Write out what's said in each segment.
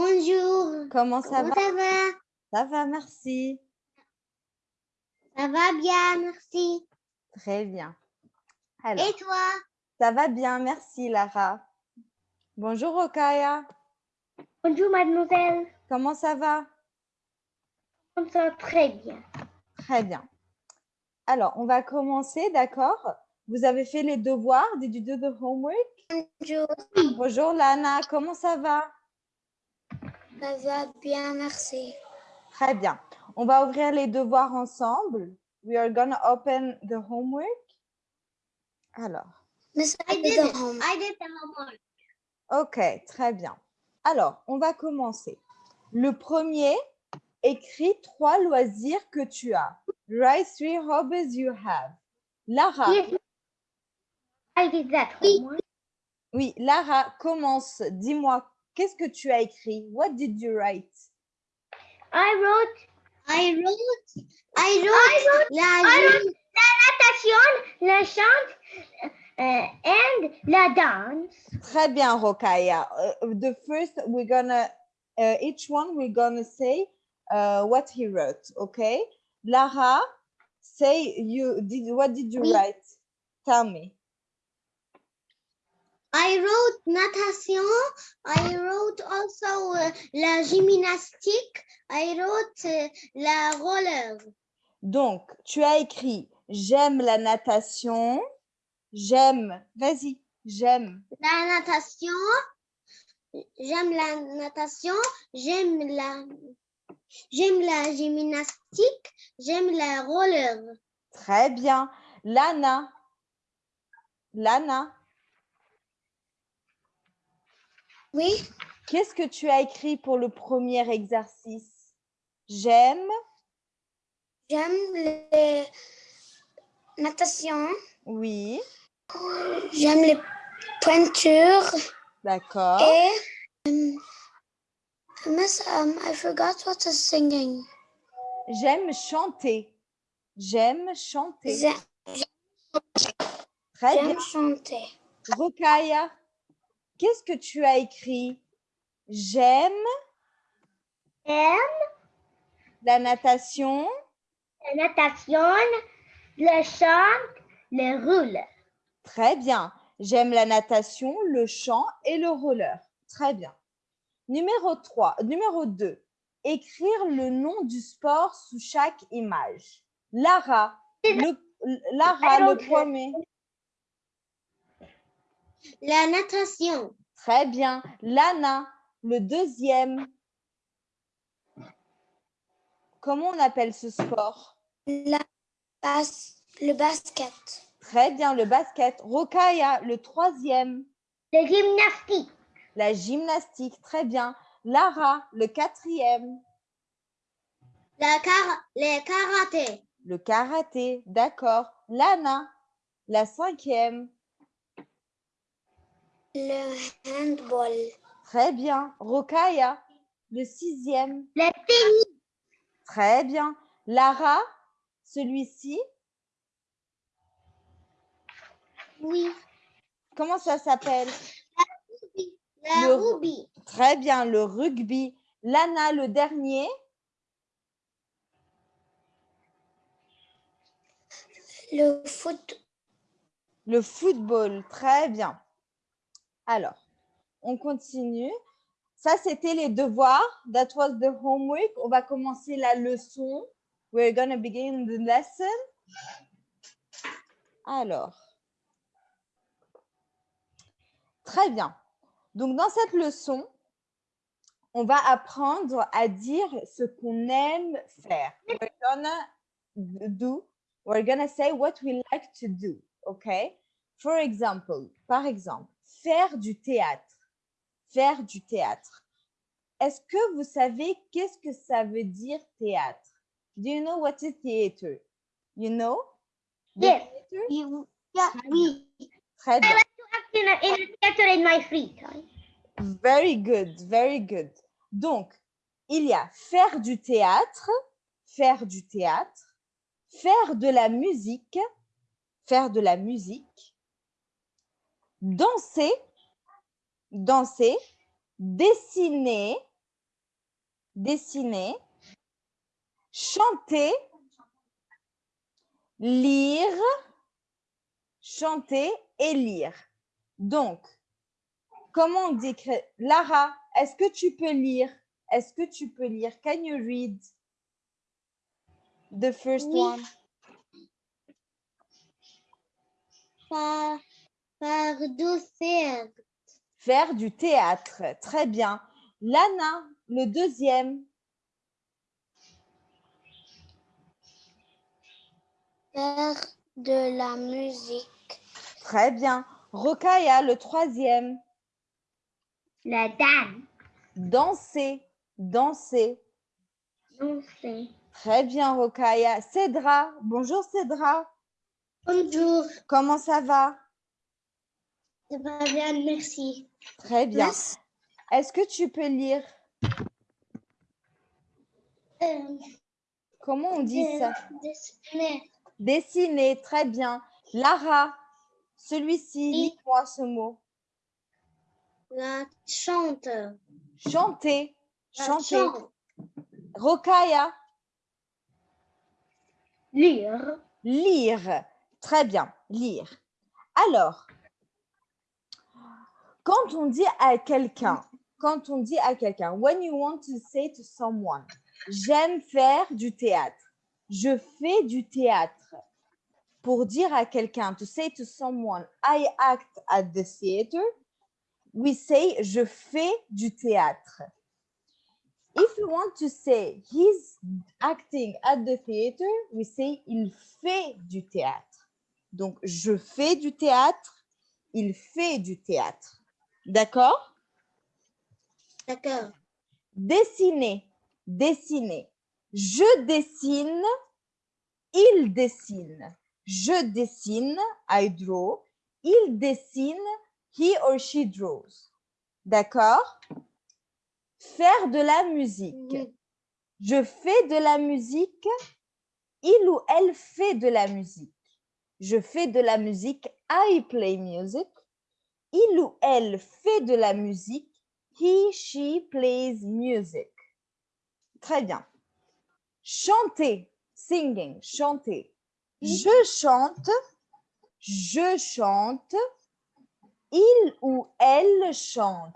Bonjour. Comment ça Comment va? ça va? Ça va, merci. Ça va bien, merci. Très bien. Alors, Et toi? ça va bien, merci Lara. Bonjour Okaya. Bonjour, mademoiselle. Comment ça va? On va? Très bien. Très bien. Alors, on va commencer, d'accord? Vous avez fait les devoirs Did you do the homework? Bonjour. Bonjour Lana, comment ça va? Ça va bien, merci. Très bien. On va ouvrir les devoirs ensemble. We are going to open the homework. Alors, Miss, I did the home. I did the homework. ok, très bien. Alors, on va commencer. Le premier, écris trois loisirs que tu as. Write three hobbies you have. Lara, Yes. I did that homework. oui, Lara, commence. Dis-moi, qu'est-ce que tu as écrit? What did you write? I wrote. I wrote. I wrote. la, natation, la chante euh, and la danse. Très bien, Rokaya. Uh, the first, we're gonna, uh, each one, we're gonna say uh, what he wrote, okay? Lara, say you did. What did you Oui. write? Tell me. I wrote natation. I wrote also uh, la gymnastique. I wrote uh, la roller. Donc, tu as écrit j'aime la natation, j'aime. Vas-y, j'aime. La natation. J'aime la natation. J'aime la. J'aime la gymnastique. J'aime la roller. Très bien. Lana. Lana, Oui. qu'est-ce que tu as écrit pour le premier exercice? J'aime. J'aime les natation. Oui, J'aime les peintures. d'accord. Et. Um, miss, um, I forgot what is singing. J'aime chanter. J'aime chanter. Très bien. J'aime chanter. Rokaya, qu'est-ce que tu as écrit? J'aime J'aime la natation. la natation, le chant, le roule. Très bien. J'aime la natation, le chant et le roller. Très bien. Numéro 3, numéro 2. Écrire le nom du sport sous chaque image. Lara, le, Lara, le premier. La natation. Très bien. Lana, le deuxième. Comment on appelle ce sport? La bas le basket. Très bien, le basket. Rokaya, le troisième. Le gymnastique. La gymnastique. Très bien. Lara, le quatrième. La car le karaté. Le karaté. D'accord. Lana, la cinquième. Le handball. Très bien. Rokaya, le sixième. Le tennis. Très bien. Lara, celui-ci. Oui. Comment ça s'appelle? La Le- rugby. Très bien, le rugby. Lana, le dernier. Le foot. Le football. Très bien. Alors, on continue. Ça, c'était les devoirs. That was the homework. On va commencer la leçon. We're going to begin the lesson. Alors, très bien. Donc, dans cette leçon, on va apprendre à dire ce qu'on aime faire. We're gonna do, we're gonna say what we like to do, okay? For example, par exemple, faire du théâtre. Faire du théâtre. Est-ce que vous savez qu'est-ce que ça veut dire théâtre? Do you know what is theater? You know? the Yes. theater? You, yeah, Très oui. Très bien. In a, in a theater in my free time. Very good, very good. Donc, il y a faire du théâtre, faire du théâtre, faire de la musique, faire de la musique, danser, danser, dessiner, dessiner, chanter, lire, chanter et lire. Donc, comment on dit Lara, est-ce que tu peux lire? Est-ce que tu peux lire? Can you read the first Oui. one? Par, fardeau faire. Faire du théâtre. Très bien. Lana, le deuxième. Faire de la musique. Très bien. Rokaya, le troisième. La dame. Danser. Danser. Danser. Très bien, Rokaya. Cédra. Bonjour, Cédra. Bonjour. Comment ça va? Ça va bien, merci. Très bien. Est-ce que tu peux lire? Euh, Comment on dit ça? dessiner. Dessiner. Très bien. Lara, celui-ci, Oui. lis-moi ce mot. La chante. Chanter. Chanter. chante. Rokaya, Lire. lire. Très bien, lire. Alors, quand on dit à quelqu'un, quand on dit à quelqu'un, when you want to say to someone, j'aime faire du théâtre, je fais du théâtre. Pour dire à quelqu'un, to say to someone, I act at the theater, we say, je fais du théâtre. If you want to say he's acting at the theater, we say il fait du théâtre. Donc, je fais du théâtre, il fait du théâtre. D'accord? D'accord. Dessiner, dessiner. Je dessine, il dessine. Je dessine, I draw. Il dessine, he or she draws. D'accord? Faire de la musique. Je fais de la musique. Il ou elle fait de la musique. Je fais de la musique. I play music. Il ou elle fait de la musique. He, she plays music. Très bien. Chanter, singing, chanter. Je chante, je chante. Il ou elle chante.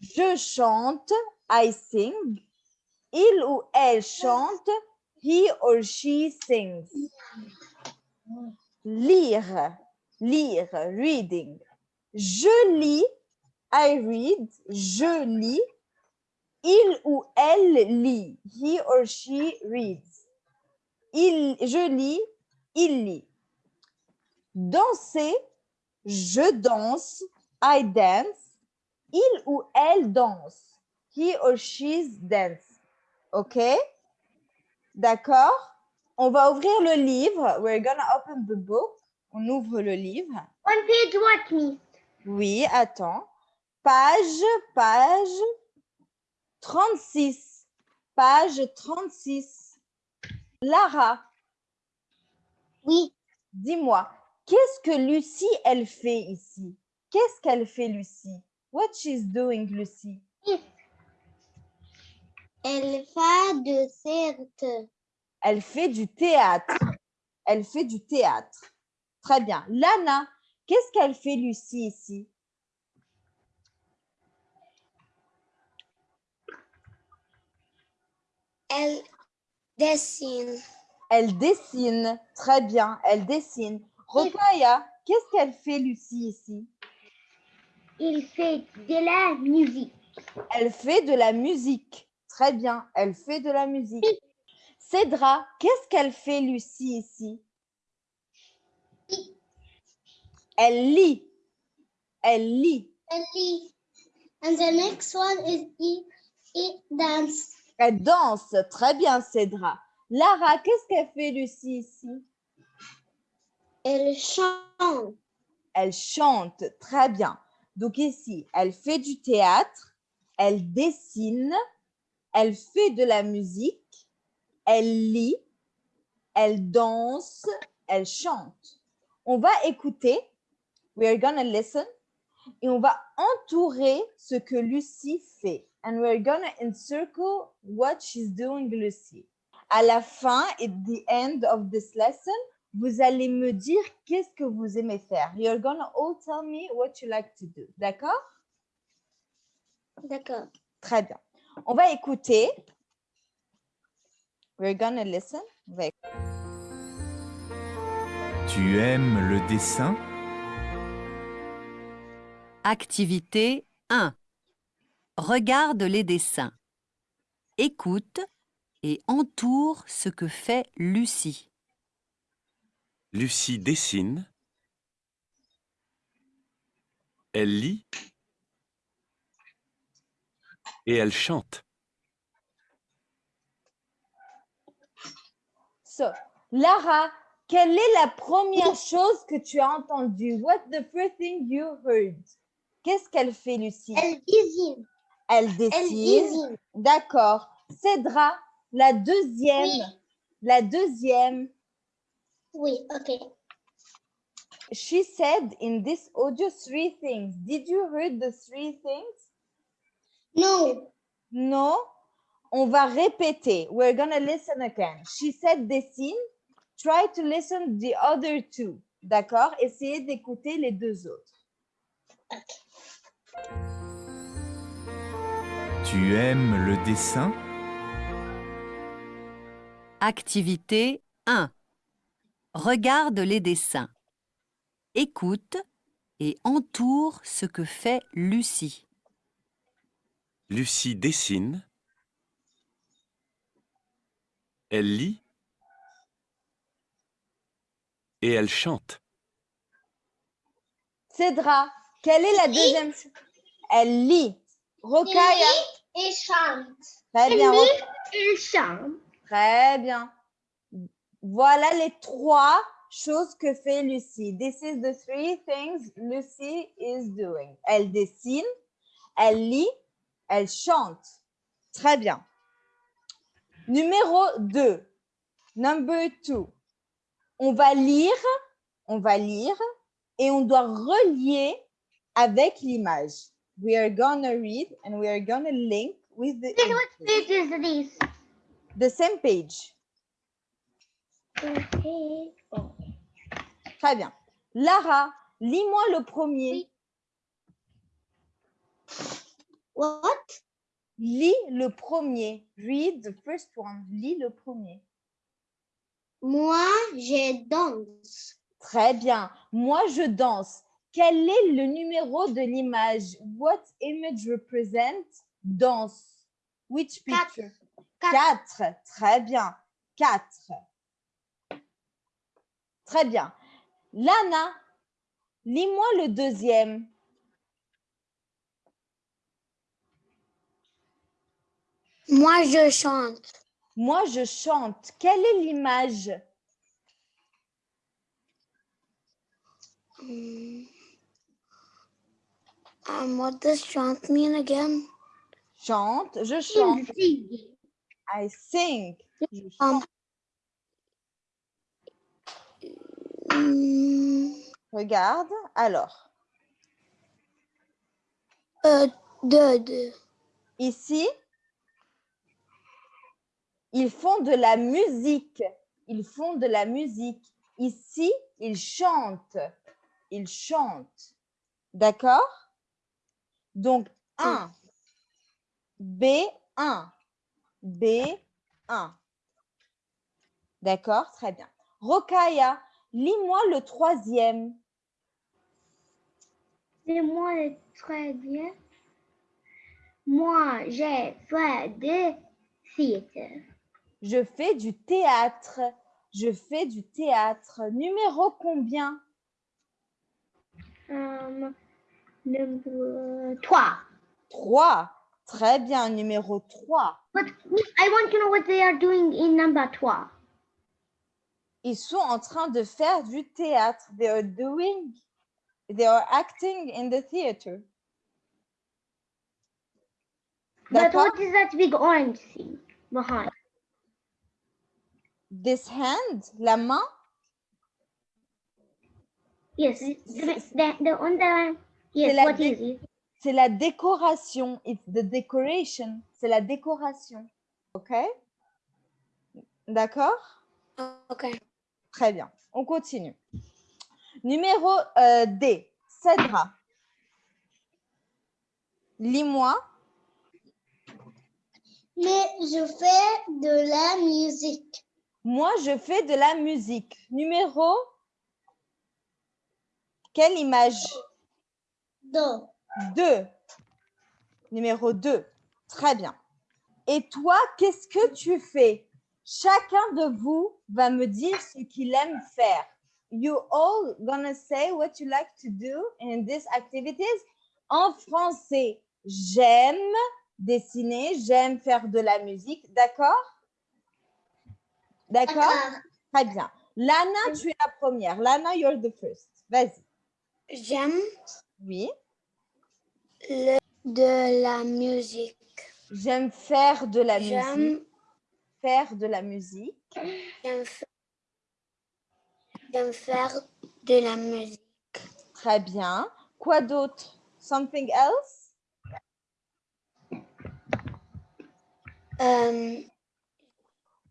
Je chante, I sing. Il ou elle chante, he or she sings. Lire, lire, reading. Je lis, I read, je lis. Il ou elle lit, he or she reads. Il, je lis, il lit. Danser, je danse, I dance. Il ou elle danse, he or she's dance. OK? D'accord? On va ouvrir le livre. We're gonna open the book. On ouvre le livre. One page what me? Oui, attends. Page, page 36. Page 36. Lara, Oui. dis-moi, qu'est-ce que Lucie, elle fait ici? Qu'est-ce qu'elle fait, Lucie? What she's doing, Lucie? Elle fait de certes. Elle fait du théâtre. Elle fait du théâtre. Très bien. Lana, qu'est-ce qu'elle fait, Lucie, ici? Elle dessine. Elle dessine. Très bien, elle dessine. Rokaya, qu'est-ce qu'elle fait, Lucie, ici? Il fait de la musique. Elle fait de la musique. Très bien, elle fait de la musique. Cédra, qu'est-ce qu'elle fait, Lucie, ici? Elle lit. Elle lit. Elle lit. And the next one is it, it dance. Elle danse. Très bien, Cédra. Lara, qu'est-ce qu'elle fait, Lucie, ici? Elle chante. Elle chante. Très bien. Donc ici, elle fait du théâtre, elle dessine, elle fait de la musique, elle lit, elle danse, elle chante. On va écouter. We are gonna listen. Et on va entourer ce que Lucie fait. and we're gonna encircle what she's doing, Lucy. À la fin, at the end of this lesson, vous allez me dire qu'est-ce que vous aimez faire. You're gonna all tell me what you like to do. D'accord? D'accord. Très bien. On va écouter. We're gonna listen. On va écouter. Tu aimes le dessin? Activité 1. Regarde les dessins. Écoute et entoure ce que fait Lucie. Lucie dessine. Elle lit. Et elle chante. So, Lara, quelle est la première chose que tu as entendue? What's the first thing you heard? Qu'est-ce qu'elle fait, Lucie? Elle désigne. Elle dessine. D'accord. Cédra, la deuxième. Oui. La deuxième. Oui, ok. She said in this audio three things. Did you heard the three things? Non. No. On va répéter. We're gonna listen again. She said dessine. Try to listen the other two. D'accord? Essayez d'écouter les deux autres. Tu aimes le dessin? Activité 1. Regarde les dessins. Écoute et entoure ce que fait Lucie. Lucie dessine. Elle lit. Et elle chante. Cédra, quelle est la deuxième chose? Elle lit. Rokaya. Et chante. Très bien. Ro- Et chante. Très bien. Voilà les trois choses que fait Lucie. This is the three things Lucy is doing. Elle dessine, elle lit, elle chante. Très bien. Numéro 2. Number 2. On va lire, on va lire et on doit relier avec l'image. We are gonna read and we are gonna link with the, What page is this? the same page. Okay. Très bien. Lara, lis-moi le premier. What? Lis le premier. Read the first one. Lis le premier. Moi, je danse. Très bien. Moi, je danse. Quel est le numéro de l'image? What image represents danse? Which picture? Quatre. Quatre. Très bien. Quatre. Très bien. Lana, lis-moi le deuxième. Moi, je chante. Moi, je chante. Quelle est l'image? Um, what does chant mean again? Chante, je chante. Sing. I sing. Je Um, chante. mm, Regarde. Alors, euh, de, de. ici, ils font de la musique. Ils font de la musique. Ici, ils chantent. Ils chantent. D'accord? Donc, 1. B1. B1. D'accord Très bien. Rokaya, lis-moi le troisième. C'est moi le bien. Moi, j'ai fait de theater. Je fais du théâtre. Je fais du théâtre. Numéro combien? Um, number trois. 3. Très bien. Numéro 3. But I want to know what they are doing in number trois. Ils sont en train de faire du théâtre. They are doing, they are acting in the theater. But what is that big orange thing behind? This hand, la main, Yes, the, the, the on the yes. la What big- is it? c'est la décoration. It's the decoration. C'est la décoration. OK? D'accord? Ok. Très bien. On continue. Numéro euh, D. Cédra. Lis-moi. Mais je fais de la musique. Moi, je fais de la musique. Numéro. Quelle image? 2. Numéro 2. Très bien. Et toi, qu'est-ce que tu fais? Chacun de vous va me dire ce qu'il aime faire. You all gonna say what you like to do in these activities. En français, j'aime dessiner, j'aime faire de la musique. D'accord? D'accord Très bien. Lana, tu es la première. Lana, you're the first. Vas-y. J'aime Oui. De la musique. J'aime faire de la musique. J'aime Faire de la musique. j'aime fa- j'aime faire de la musique. Très bien. Quoi d'autre? Something else? Euh,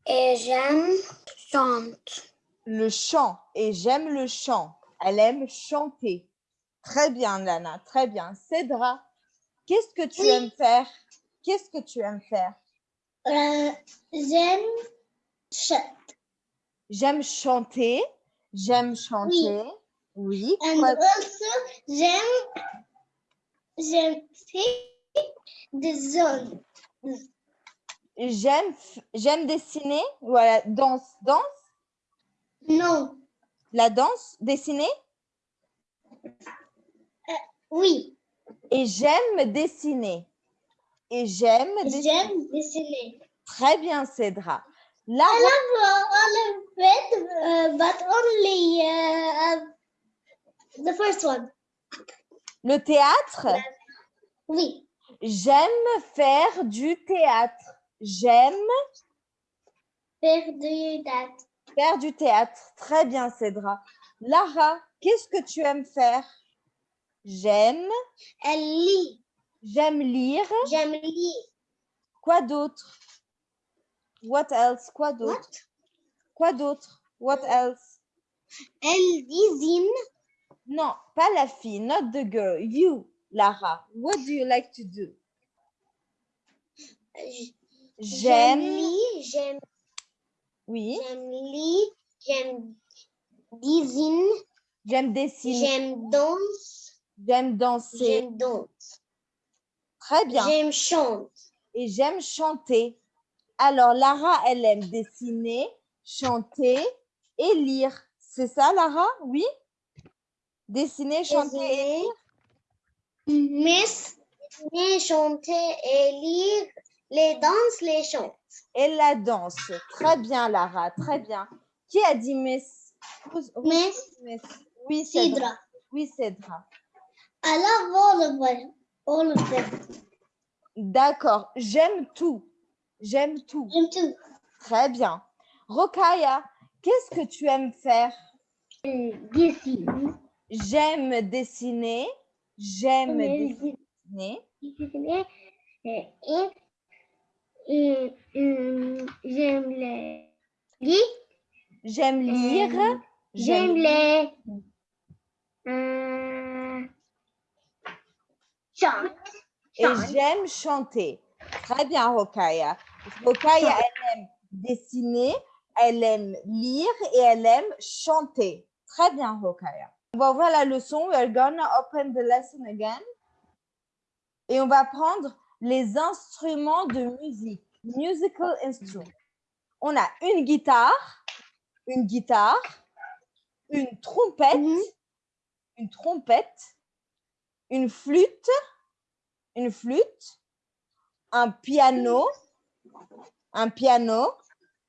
et j'aime chanter. Le chant. Et j'aime le chant. Elle aime chanter. Très bien, Lana. Très bien. Cédra, qu'est-ce que tu Oui. aimes faire? Qu'est-ce que tu aimes faire? Euh, j'aime chanter. J'aime chanter. J'aime chanter. Oui. And also, j'aime j'aime faire des zones. J'aime j'aime dessiner. Voilà. Danse. Danse? Non, La danse. Dessiner? Oui, Et j'aime dessiner. Et j'aime dessiner. j'aime dessiner. Très bien, Cédra. Là, all of it, uh, but only uh, uh, the first one. le théâtre? Oui, J'aime faire du théâtre. J'aime faire de date. faire du théâtre. Très bien, Cédra. Lara, qu'est-ce que tu aimes faire? J'aime. Elle lit. J'aime lire. J'aime lire. Quoi d'autre? What else? Quoi d'autre? Quoi d'autre? What else? Elle dessine. Non, pas la fille, not the girl. You, Lara. What do you like to do? J'aime. lire. J'aime Oui. j'aime lire. J'aime dessine. J'aime dessiner. J'aime danse. J'aime danser. J'aime danse. Très bien. J'aime chanter. et j'aime chanter. Alors, Lara, elle aime dessiner, chanter et lire. C'est ça, Lara? Oui? Dessiner, chanter et lire? Mais, mais chanter et lire les danses, les chants. et la danse. Très bien, Lara, très bien. Qui a dit Miss? Miss Miss Oui, Cédra. Oui, Cédra. I love all of them. All of them. D'accord. J'aime tout. J'aime tout. J'aime tout. Très bien. Rokaya, qu'est-ce que tu aimes faire? Dessine. J'aime dessiner. J'aime dessiner. dessiner. Et, et, et, j'aime les lire. J'aime lire. Euh, J'aime les euh, chants. Et j'aime chanter. Très bien, Rokaya. Rokaya, elle aime dessiner, elle aime lire et elle aime chanter. Très bien, Rokaya. On va ouvrir la leçon. We're gonna open the lesson again. Et on va prendre les instruments de musique. Musical instruments. On a une guitare, une guitare, une trompette, Mhm. une trompette, une flûte, une flûte, un piano, un piano,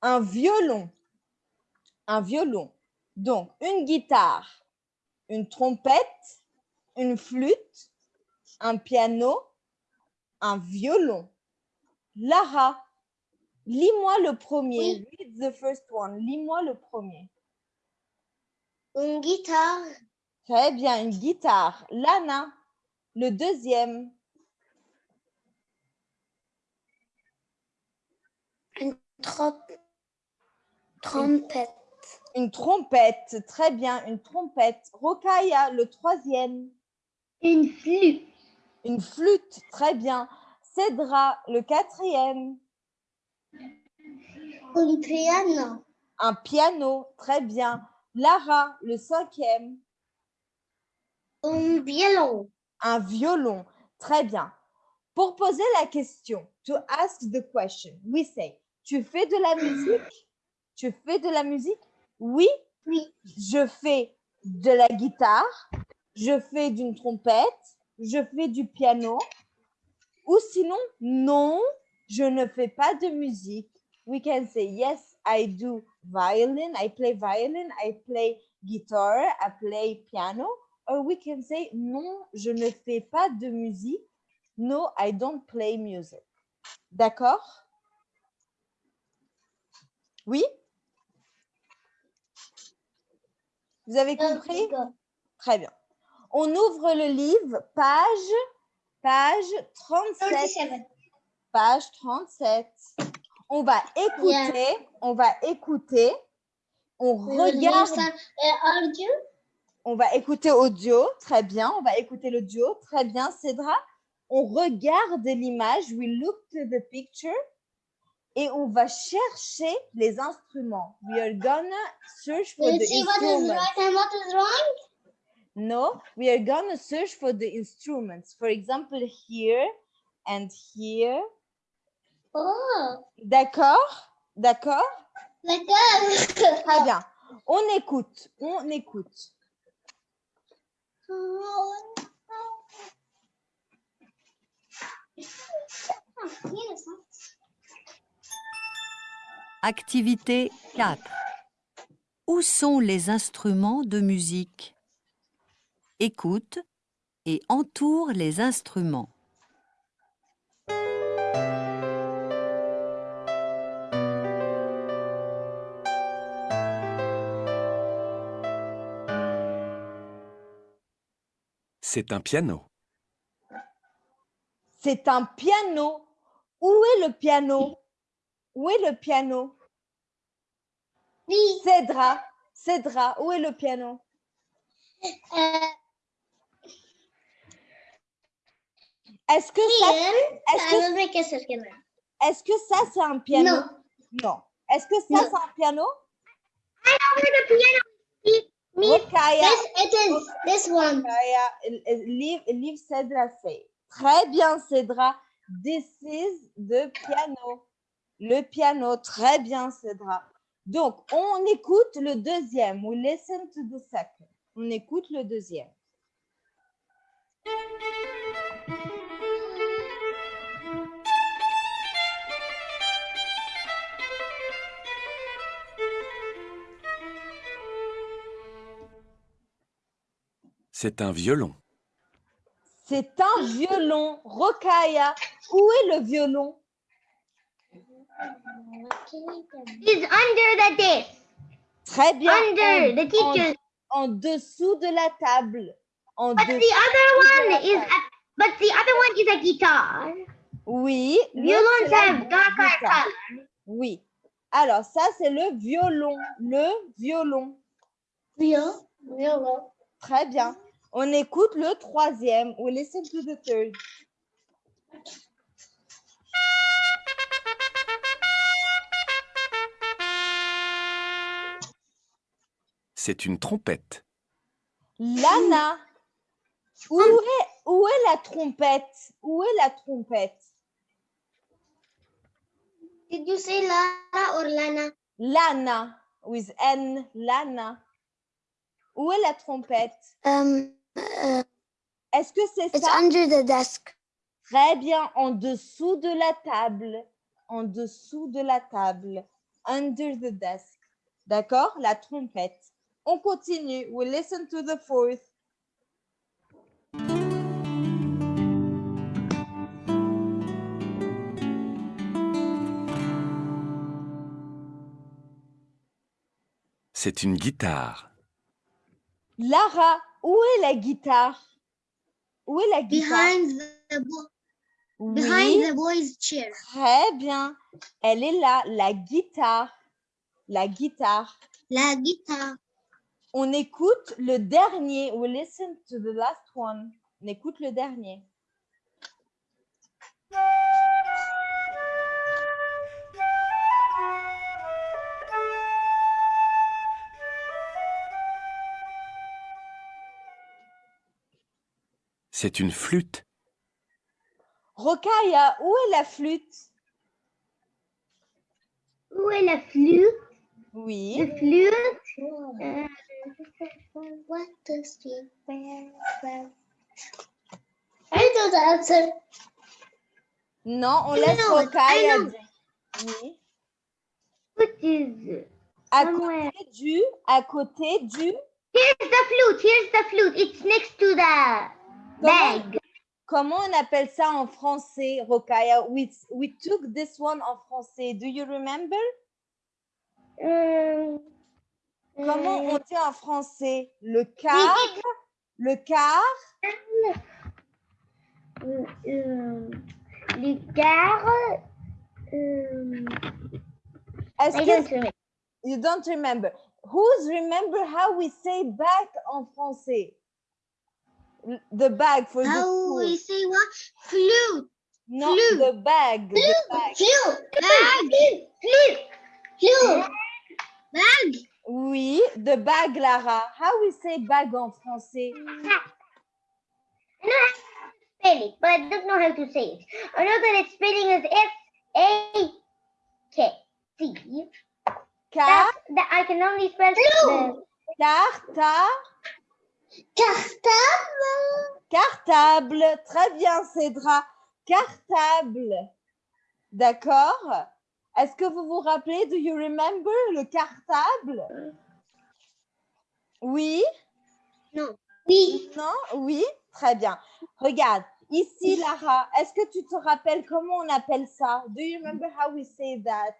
un violon, un violon. Donc, une guitare, une trompette, une flûte, un piano, un violon. Lara, lis-moi le premier. Read the first one. Lis-moi le premier. Une guitare. Très bien, une guitare. Lana, Le deuxième. Trop... Trompette. Une trompette. Très bien, une trompette. Rokaya, le troisième. Une flûte. Une flûte. Très bien. Cédra, le quatrième. Un piano. Un piano. Très bien. Lara, le cinquième. Un violon. Un violon. Très bien. Pour poser la question, to ask the question, we say, tu fais de la musique? Tu fais de la musique? Oui. Oui. Je fais de la guitare. Je fais d'une trompette. Je fais du piano. Ou sinon, non, je ne fais pas de musique. We can say, yes, I do violin. I play violin. I play guitar. I play piano. Or we can say, non, je ne fais pas de musique. No, I don't play music. D'accord? Oui? Vous avez compris? Très bien. On ouvre le livre, page, page 37. Page 37. On va écouter, on va écouter. On regarde, audio. On va écouter audio, très bien. On va écouter l'audio, très bien, Cédra. On regarde l'image, we look to the picture et on va chercher les instruments. We are gonna search for the instruments. right and what is wrong? No, we are gonna search for the instruments. For example, here and here. Oh, D'accord? D'accord? that. Très bien. On écoute, on écoute. Activité 4. Où sont les instruments de musique? Écoute et entoure les instruments. C'est un piano. C'est un piano. Où est le piano? Où est le piano? Oui. Cédra, Cédra, où est le piano? Euh, Est-ce que ça, est-ce que, will make a circle. est-ce que ça c'est un piano? No. Non. Est-ce que ça Non. c'est un piano? I know where the piano is. Me. Rokaya, This, it is this one. Rokaya, l- l- leave, leave Cédra say. Très bien, Cédra. This is the piano. Le piano. Très bien, Cédra. Donc, on écoute le deuxième. We listen to the second. On écoute le deuxième. C'est un violon. C'est un violon. Rokaya, où est le violon? It's under the desk. Très bien. Under en, the teacher. en- en dessous de la table. En But dessous the other de la one is. table. A, but the other one is a guitar. Oui. Violons have darker guitare. color. Oui. Alors, ça, c'est le violon. Le violon. Violon. Violon. Très bien. On écoute le troisième. We listen to the third. C'est une trompette. Lana. Où est, où est la trompette? Où est la trompette? Did you say Lara or Lana? Lana. With N. Lana. Où est la trompette? Um, Est-ce que c'est it's ça? under the desk. Très bien. En dessous de la table. En dessous de la table. Under the desk. D'accord? La trompette. On continue. We listen to the fourth. C'est une guitare. Lara, où est la guitare? Où est la guitare? Behind the bo- Oui, behind the boy's chair. très bien. Elle est là, la guitare. La guitare. La guitare. On écoute le dernier. We listen to the last one. On écoute le dernier. C'est une flûte. Rokaya, où est la flûte? Où est la flûte? Oui. La flûte. Euh. Non, on laisse dire. Oui. What is À côté du, à côté du. Here's the flute. Here's the flute. It's next to the Comment, bag. comment on appelle ça en français, Rokaya? We, we took this one en français. Do you remember? Um, Comment euh, on dit en français? Le quart, le euh, euh, les gares. Euh, est-ce que don't you don't remember? Who's remember how we say bag en français? The bag for the school. we say what? Flute. No, flute. the bag, the bag. Flute. Bag. Flute. Flute. Bag. Oui, the bag, Lara. How we say bag en français? I know how to spell it, but I don't know how to say it. I know that its spelling is F A K C. Car, That's that I can only spell the carta, cartable. cartable. Très bien, Cédra. Cartable. D'accord. Est-ce que vous vous rappelez, do you remember le cartable? Oui, Non. Oui. non, oui, très bien. Regarde, ici, Lara, est-ce que tu te rappelles comment on appelle ça? Do you remember how we say that?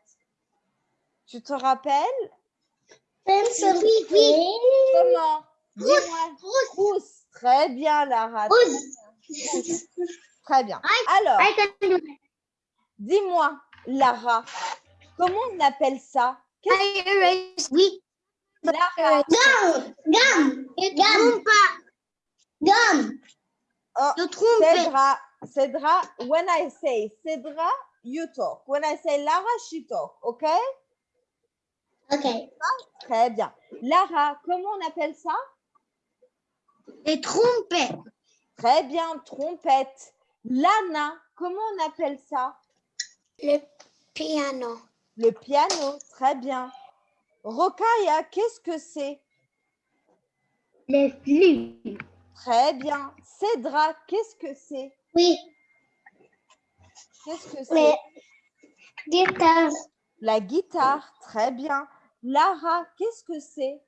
Tu te rappelles? Pencil. Oui. Oui. Comment? Dis-moi. Trousse. Très bien, Lara. très Trousse. Très bien. Alors, dis-moi, Lara, comment on appelle ça? Oui. Lara? Gum. Gum. Gum. Oh. Cédra, Cédra, when I say Cédra, you talk. When I say Lara, she talk. OK? Ok. Très bien. Lara, comment on appelle ça? Les trompettes. Très bien, trompette. Lana, comment on appelle ça? Le piano. Le piano. Très bien. Rokaya, qu'est-ce que c'est? Les flûtes. Très bien. Cédra, qu'est-ce que c'est? Oui. Qu'est-ce que c'est? Les guitares. La guitare. Très bien. Lara, qu'est-ce que c'est?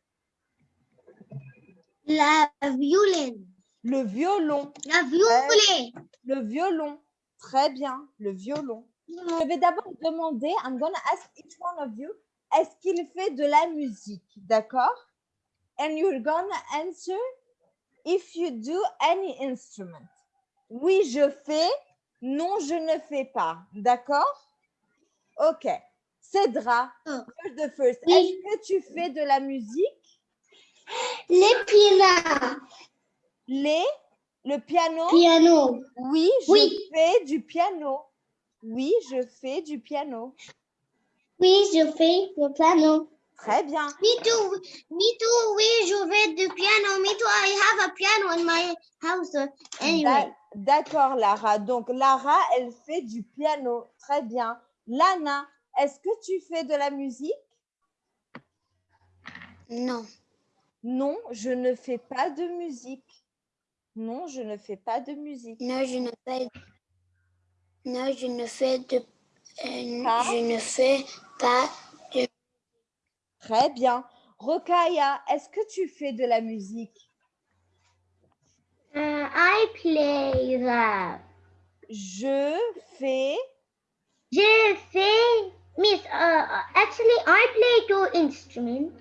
La violine. Le violon. La violine. Le violon. Très bien. Le violon. Je vais d'abord demander, I'm going to ask each one of you, est-ce qu'il fait de la musique? D'accord? And you're going to answer if you do any instrument. Oui, je fais. Non, je ne fais pas. D'accord? OK. Cédra, Oh. the first. Oui. Est-ce que tu fais de la musique? Les pianos. Les, le piano? Piano. Oui, je Oui. fais du piano. Oui, je fais du piano. Oui, je fais le piano. Très bien. Me too. Me too. Oui, je fais du piano. Me too. I have a piano in my house. Anyway. D'a- D'accord, Lara. Donc, Lara, elle fait du piano. Très bien. Lana, est-ce que tu fais de la musique? Non. Non, je ne fais pas de musique. Non, je ne fais pas de musique. Non, je ne fais. Non, je ne fais de. euh, Pas? je ne fais pas. Très bien. Rokaya, est-ce que tu fais de la musique? Uh, I play that. Je fais. Je fais. Miss, uh, actually, I play two instruments.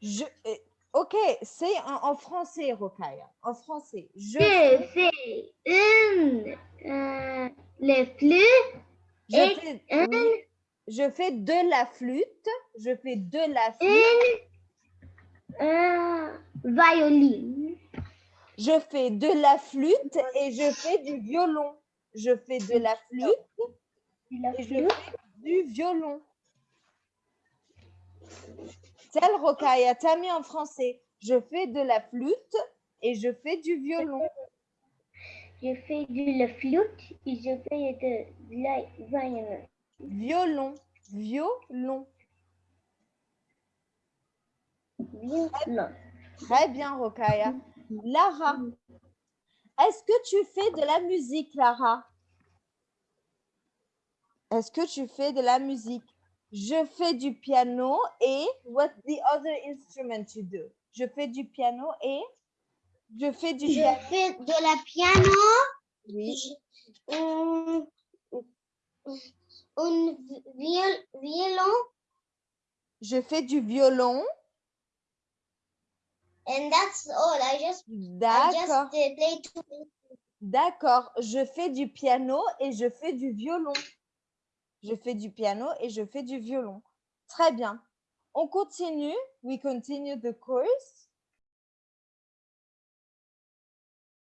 Je, euh, Ok, c'est en, en français, Rokaya. En français. Je, Je fais une, euh, les flûtes, je et fais, un- oui, je fais de la flûte. Je fais de la flûte. une, euh, violine. Je fais de la flûte et je fais du violon. Je fais de la flûte et je fais du violon. Tel Rokaya, t'as mis en français. Je fais de la flûte et je fais du violon. Je fais de la flûte et je fais de la violon. Violon. Violon. Violon. Très bien, Rokaya. Lara, est-ce que tu fais de la musique, Lara? Est-ce que tu fais de la musique? Je fais du piano et what's the other instrument you do? Je fais du piano et je fais du piano. Je fais de la piano, Oui. un, un viol- violon, Je fais du violon. and that's all. I just, I just play two. D'accord. Je fais du piano et je fais du violon. Je fais du piano et je fais du violon. Très bien. On continue. We continue the course.